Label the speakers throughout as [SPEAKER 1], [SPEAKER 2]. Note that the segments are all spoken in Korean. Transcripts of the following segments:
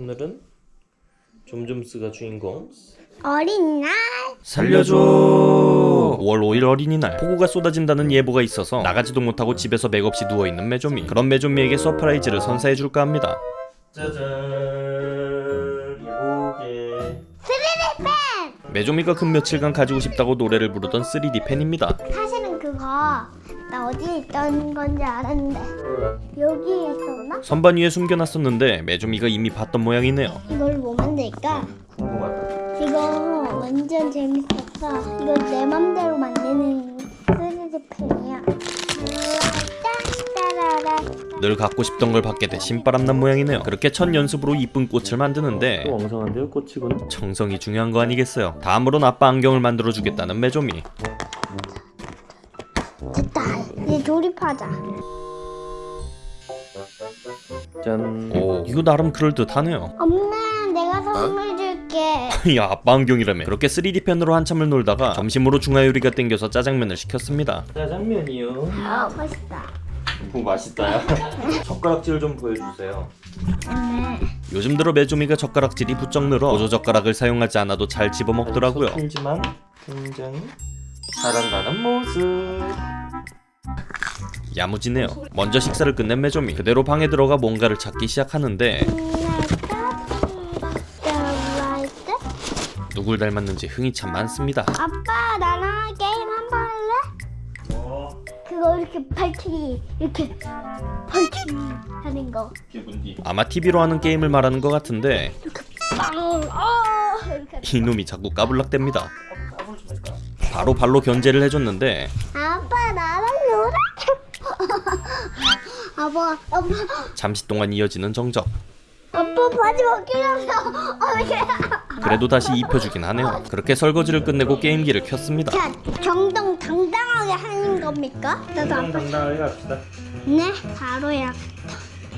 [SPEAKER 1] 오늘은 좀좀스가 주인공
[SPEAKER 2] 어린이날.
[SPEAKER 1] 살려줘. 5월 5일 어린이날. 폭우가 쏟아진다는 예보가 있어서 나가지도 못하고 집에서 맥없이 누워있는 메조미. 그런 메조미에게 surprise를 선사해줄까 합니다. 짜잔 이보게 메조미가 근 며칠간 가지고 싶다고 노래를 부르던 3D 펜입니다.
[SPEAKER 2] 사실은 그거 나 어디 있던 건지 알았는데 여기에 있었나?
[SPEAKER 1] 선반 위에 숨겨놨었는데 메조미가 이미 봤던 모양이네요.
[SPEAKER 2] 이걸 뭐 만들까?
[SPEAKER 1] 궁금하다.
[SPEAKER 2] 이거 완전 재밌었어. 이거 내 맘대로 만드는 3D 펜이야.
[SPEAKER 1] 늘 갖고 싶던 걸 받게 돼 신바람난 모양이네요. 그렇게 첫 연습으로 이쁜 꽃을 만드는데
[SPEAKER 3] 또 엉성한데요 꽃이군
[SPEAKER 1] 정성이 중요한 거 아니겠어요. 다음으론 아빠 안경을 만들어 주겠다는 메조미
[SPEAKER 2] 됐다 이제 조립하자.
[SPEAKER 3] 짠.
[SPEAKER 1] 오. 이거 나름 그럴듯하네요.
[SPEAKER 2] 엄마 내가 선물 줄게.
[SPEAKER 1] 야 아빠 안경이라며. 그렇게 3D 펜으로 한참을 놀다가 점심으로 중화요리가 땡겨서 짜장면을 시켰습니다.
[SPEAKER 3] 짜장면이요?
[SPEAKER 2] 어 맛있다.
[SPEAKER 1] 오 맛있다요? 젓가락질 좀 보여주세요.
[SPEAKER 2] 네.
[SPEAKER 1] 요즘 들어 메조미가 젓가락질이 부쩍 늘어 보조 젓가락을 사용하지 않아도 잘 집어먹더라고요.
[SPEAKER 3] 힘지만 굉장히 잘한다는 모습
[SPEAKER 1] 야무지네요 먼저 식사를 끝낸 메조미 그대로 방에 들어가 뭔가를 찾기 시작하는데 누굴 닮았는지 흥이 참 많습니다
[SPEAKER 2] 아빠 나랑 게임 한 번 할래? 그거 이렇게 발치기 이렇게 발치기 하는 거
[SPEAKER 1] 아마 TV로 하는 게임을 말하는 것 같은데
[SPEAKER 2] 빵! 어! 이렇게
[SPEAKER 1] 이놈이 자꾸 까불락댑니다 바로 발로 견제를 해줬는데
[SPEAKER 2] 아 아빠 아빠.
[SPEAKER 1] 잠시 동안 이어지는 정적.
[SPEAKER 2] 아빠 바지 벗기려면 어떻게.
[SPEAKER 1] 그래도 다시 입혀주긴 하네요. 그렇게 설거지를 끝내고 게임기를 켰습니다.
[SPEAKER 2] 자 정정당당하게 하는 겁니까? 나도 아빠
[SPEAKER 3] 당당하게 갑시다.
[SPEAKER 2] 네 바로야.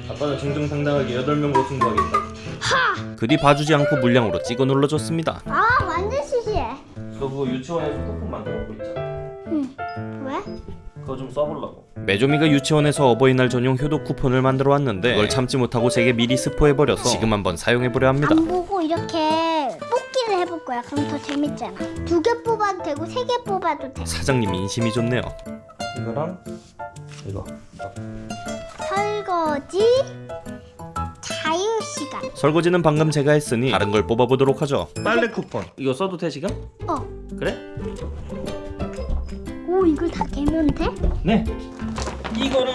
[SPEAKER 3] 아빠는 정정당당하게 8명으로 승부하겠다
[SPEAKER 2] 하!
[SPEAKER 1] 그뒤 봐주지 않고 물량으로 찍어 눌러줬습니다.
[SPEAKER 2] 아 완전 시시해
[SPEAKER 3] 너 그거 유치원에서 쿠폰 만들고 있잖아.
[SPEAKER 2] 응. 왜?
[SPEAKER 3] 그거 좀 써보려고
[SPEAKER 1] 메조미가 유치원에서 어버이날 전용 효도 쿠폰을 만들어 왔는데 그걸 참지 못하고 제게 미리 스포해버려서 지금 한번 사용해보려 합니다
[SPEAKER 2] 안 보고 이렇게 뽑기를 해볼 거야. 그럼 더 재밌잖아. 두 개 뽑아도 되고 세 개 뽑아도 돼.
[SPEAKER 1] 사장님 인심이 좋네요
[SPEAKER 3] 이거랑 이거
[SPEAKER 2] 설거지 자유 시간.
[SPEAKER 1] 설거지는 방금 제가 했으니 다른 걸 뽑아보도록 하죠
[SPEAKER 3] 빨래 쿠폰 이거 써도 돼 지금?
[SPEAKER 2] 어.
[SPEAKER 3] 그래?
[SPEAKER 2] 오 이걸 다 개면 돼?
[SPEAKER 3] 네. 이거를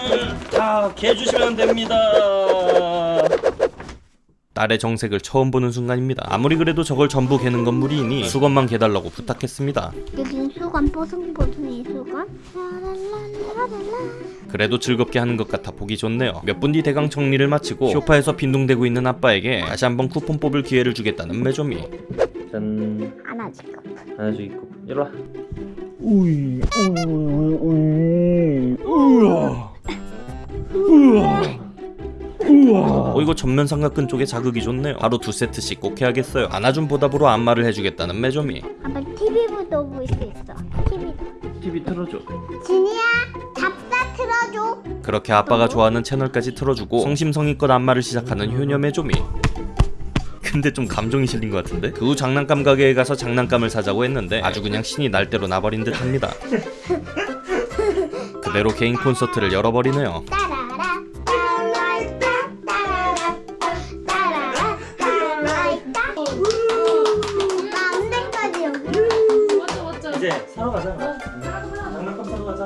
[SPEAKER 3] 다 개주시면 됩니다.
[SPEAKER 1] 딸의 정색을 처음 보는 순간입니다. 아무리 그래도 저걸 전부 개는 건 무리이니 수건만 개달라고 부탁했습니다.
[SPEAKER 2] 여긴 수건 뽀송뽀송이 수건.
[SPEAKER 1] 그래도 즐겁게 하는 것 같아 보기 좋네요. 몇 분 뒤 대강 정리를 마치고 소파에서 빈둥대고 있는 아빠에게 다시 한번 쿠폰 뽑을 기회를 주겠다는 메조미
[SPEAKER 3] 짠.
[SPEAKER 2] 거.
[SPEAKER 3] 하나 주 있고 이리 와 우이 우이 우이 우와 우와 우와.
[SPEAKER 1] 어 이거 전면 삼각근 쪽에 자극이 좋네요. 하루 두 세트씩 꼭 해야겠어요. 안아준 보답으로 안마를 해주겠다는 메조미
[SPEAKER 2] 아빠 TV부터 볼수 있어. TV.
[SPEAKER 3] TV 틀어줘.
[SPEAKER 2] 진이야 잡사 틀어줘.
[SPEAKER 1] 그렇게 아빠가 좋아하는 채널까지 틀어주고 성심성의껏 안마를 시작하는 효녀 메조미 근데 좀 감정이 실린 것 같은데? 그 후 장난감 가게에 가서 장난감을 사자고 했는데 아주 그냥 신이 날 대로 나버린 듯 합니다. 그대로 개인 콘서트를 열어버리네요.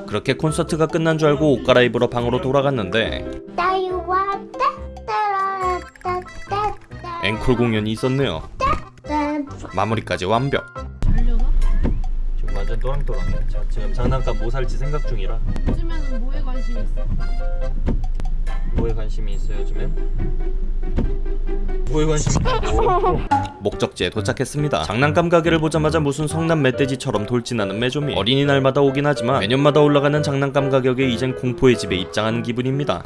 [SPEAKER 1] 그렇게 콘서트가 끝난 줄 알고 옷 갈아입으러 방으로 돌아갔는데 앵콜 공연이 있었네요. 마무리까지 완벽.
[SPEAKER 3] 지금 완전 또랑또랑해. 자, 지금 장난감 뭐 살지 생각 중이라.
[SPEAKER 4] 요즘에는 뭐에 관심 있어?
[SPEAKER 3] 뭐에 관심이 있어 요즘엔? 뭐에 관심이?
[SPEAKER 1] 목적지에 도착했습니다. 장난감 가게를 보자마자 무슨 성남 멧돼지처럼 돌진하는 메조미. 어린이날마다 오긴 하지만 매년마다 올라가는 장난감 가격에 이젠 공포의 집에 입장하는 기분입니다.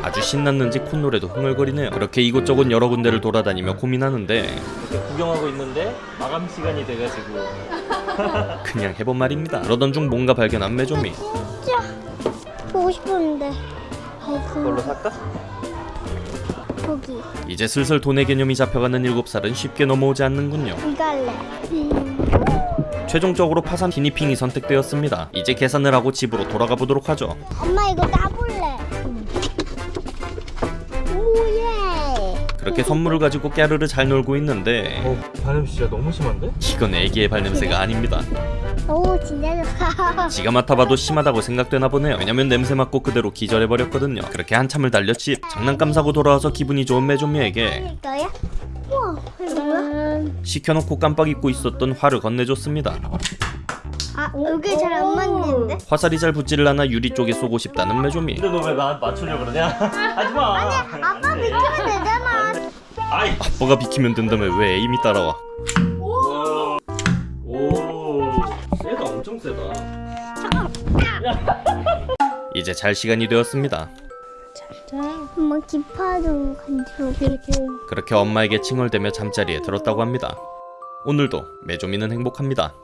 [SPEAKER 1] 아주 신났는지 콧노래도 흥얼거리네요. 그렇게 이곳저곳 여러 군데를 돌아다니며 고민하는데
[SPEAKER 3] 이렇게 구경하고 있는데 마감 시간이 돼가지고.
[SPEAKER 1] 그냥 해본 말입니다. 그러던 중 뭔가 발견한 메조미.
[SPEAKER 2] 진짜 보고 싶었는데
[SPEAKER 3] 그걸로 살까?
[SPEAKER 2] 고기.
[SPEAKER 1] 이제 슬슬 돈의 개념이 잡혀가는 7살은 쉽게 넘어오지 않는군요.
[SPEAKER 2] 이거 할래.
[SPEAKER 1] 최종적으로 파산 기니핑이 선택되었습니다. 이제 계산을 하고 집으로 돌아가 보도록 하죠.
[SPEAKER 2] 엄마 이거 따볼래. 오예.
[SPEAKER 1] 그렇게 선물을 가지고 깨르르 잘 놀고 있는데
[SPEAKER 3] 어 발냄새 진짜 너무 심한데?
[SPEAKER 1] 이건 애기의 발냄새가 아닙니다.
[SPEAKER 2] 오 진짜 좋아.
[SPEAKER 1] 지가 맡아봐도 심하다고 생각되나 보네요. 왜냐면 냄새 맡고 그대로 기절해버렸거든요. 그렇게 한참을 달려 집 장난감 사고 돌아와서 기분이 좋은 메조미에게
[SPEAKER 2] 이거야? 우와 이거 뭐야?
[SPEAKER 1] 시켜놓고 깜빡 잊고 있었던 화를 건네줬습니다.
[SPEAKER 2] 아 여기 잘 안 맞는데?
[SPEAKER 1] 화살이 잘 붙지를 않아 유리 쪽에 쏘고 싶다는 메조미.
[SPEAKER 3] 근데 너 왜 나한테 맞추려고 그러냐? 하지마
[SPEAKER 2] 아빠 믿으면.
[SPEAKER 3] 아이
[SPEAKER 1] 아빠가 비키면 된다며 왜 에임이 따라와.
[SPEAKER 3] 오 세다 엄청 세다
[SPEAKER 1] 이제 잘 시간이 되었습니다.
[SPEAKER 2] 엄마 기파도 간지러.
[SPEAKER 1] 그렇게 엄마에게 칭얼대며 잠자리에 들었다고 합니다. 오늘도 메조미는 행복합니다.